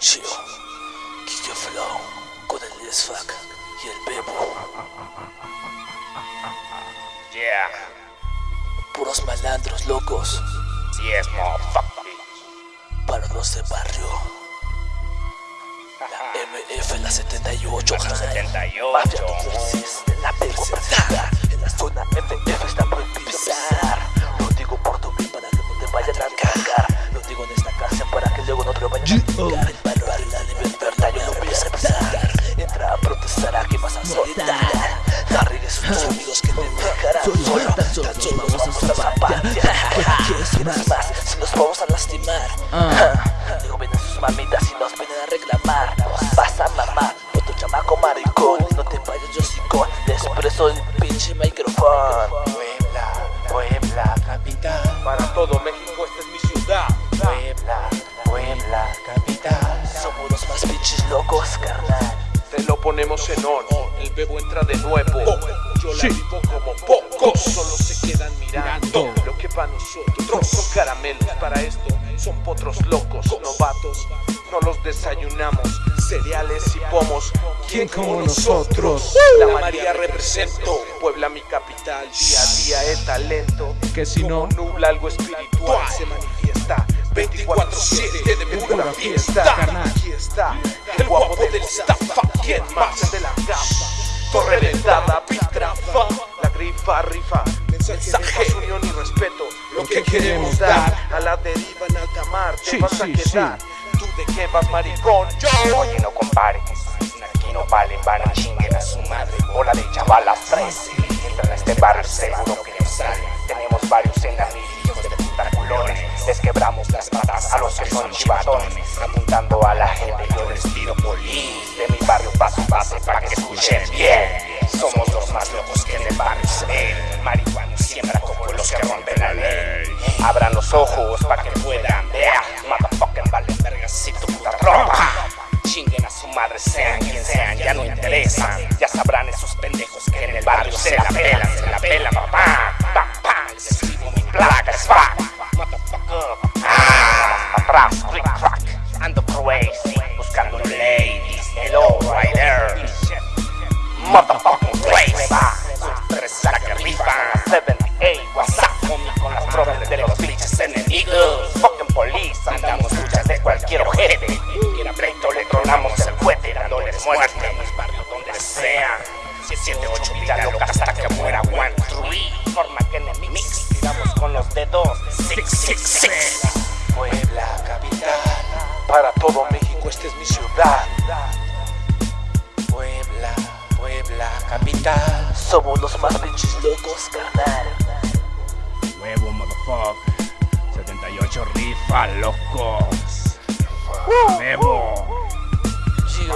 Chio, Kike Flow, con el Lesfac y el Bebo. Yeah, Puros malandros locos sí es motherfucker. para los de barrio. La MF, la 78, La carnal. 78. Mafia, la perversidad. En la zona FF nos vamos a zapatear. ¿Quieres más? Si nos vamos a lastimar. Luego vienen sus mamitas y nos vienen a reclamar. Nos vas a mamar, otro chamaco maricón. No te vayas, yo sí con. Les presto el pinche micrófono. Puebla, Puebla, capital. Para todo México esta es mi ciudad. Puebla, Puebla, capital. Somos los más pinches locos, carnal. Te lo ponemos en on. El bebo entra de nuevo. Yo la vivo como Solo se quedan mirando lo que para nosotros son caramelos. Para esto son potros locos, novatos. No los desayunamos. Cereales y pomos. ¿Quién como nosotros? La María represento. Puebla mi capital. Día a día el talento. Que si no- nubla algo espiritual se manifiesta. 24-7 de pura fiesta. Aquí está el guapo del estafa. ¿Quién más de la gafa? Mensaje, unión y respeto. Lo que queremos dar a la deriva en alta mar. Te Sí, vas a sí, quedar. ¿Tú de qué vas, maricón? Yo. Oye, no comparen, aquí no valen, van a chinguen a su madre. Bola de chavalas frese. Entran a este barrio seguro que nos salen. Tenemos varios enemigos hijos de puta culones. Les quebramos las patas a los que son chivatones. Apuntando a la gente, yo les tiro polis. De mi barrio paso base para que escuchen bien. Los ojos para que puedan ver. Motherfucking vale vergas si tu puta ropa. Chinguen a su madre, sean quien sean, ya no interesan. Ya sabrán esos pendejos que en el barrio se la pelan, se la pelan, papá. Pa, pa, les escribo mi placa, es fuck. Motherfucker. Ah, atrás, click crack. Ando crazy, buscando ladies. Hello, right there. Motherfucking 7, 8, vida loca hasta que muera one, three. Forma que enemigos, tiramos con los dedos. Six, six, six. Puebla, capital. Para todo México esta es mi ciudad. Puebla, Puebla, capital. Somos los más pinches locos, carnal. Huevo, motherfucker. 78 rifa, locos. Huevo. Gio,